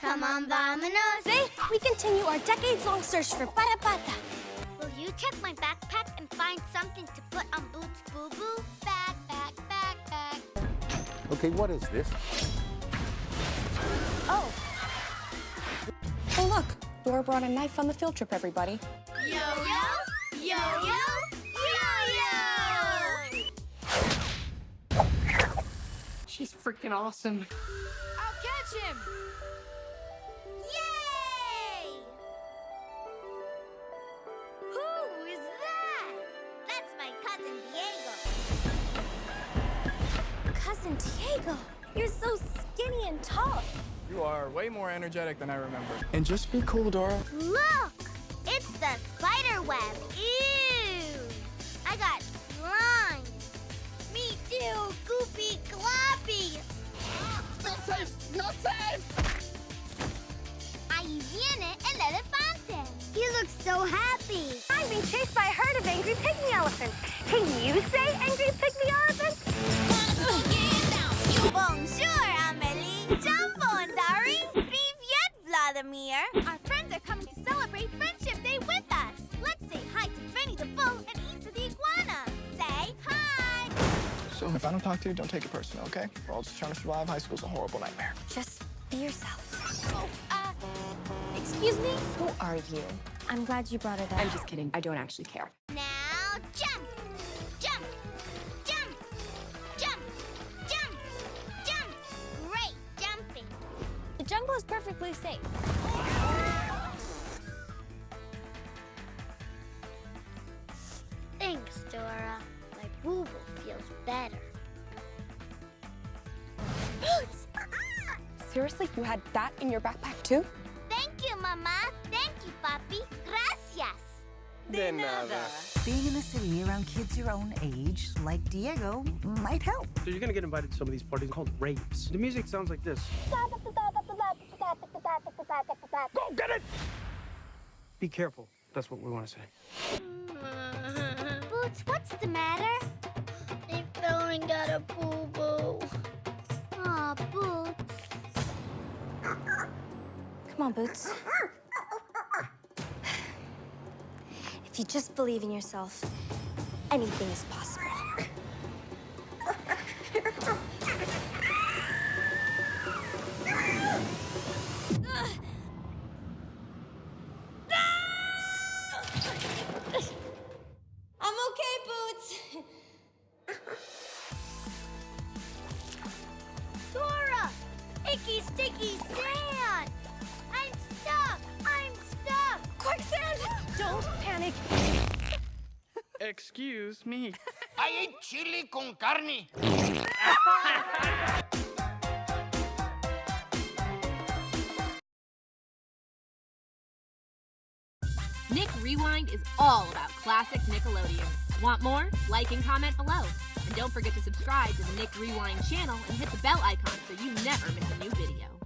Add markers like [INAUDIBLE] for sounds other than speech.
Come on, vámonos. Today, we continue our decades-long search for Parapata. Will you check my backpack and find something to put on Boots Boo Boo? Backpack, backpack. Okay, what is this? Oh. Oh, look. Dora brought a knife on the field trip, everybody. Yo-yo, yo-yo, yo-yo! She's freaking awesome. I'll catch him! Cousin Diego, you're so skinny and tall. You are way more energetic than I remember. And just be cool, Dora. Look! It's the spider web. Ew! I got slime. Me too, Goopy Gloppy. Not safe! Not safe! Ahí viene el elefante. He looks so happy. I'm being chased by a herd of angry pygmy elephants. Can you say angry pygmy Vladimir. Our friends are coming to celebrate Friendship Day with us. Let's say hi to Benny the Bull and Isa the Iguana. Say hi. So if I don't talk to you, don't take it personal, okay? We're all just trying to survive. High school's a horrible nightmare. Just be yourself. Oh, uh, excuse me? Who are you? I'm glad you brought it up. I'm just kidding. I don't actually care. Jungle is perfectly safe. Thanks, Dora. My boo boo feels better. [GASPS] Seriously? You had that in your backpack, too? Thank you, Mama. Thank you, Papi. Gracias. De nada. Being in the city around kids your own age, like Diego, might help. So you're gonna get invited to some of these parties called raves. The music sounds like this. Go get it! Be careful. That's what we want to say. Boots, what's the matter? I fell and got a boo boo. Aw, Boots. Come on, Boots. If you just believe in yourself, anything is possible. Don't panic. Excuse me. [LAUGHS] I ate chili con carne. Nick Rewind is all about classic Nickelodeon. Want more? Like and comment below. And don't forget to subscribe to the Nick Rewind channel and hit the bell icon so you never miss a new video.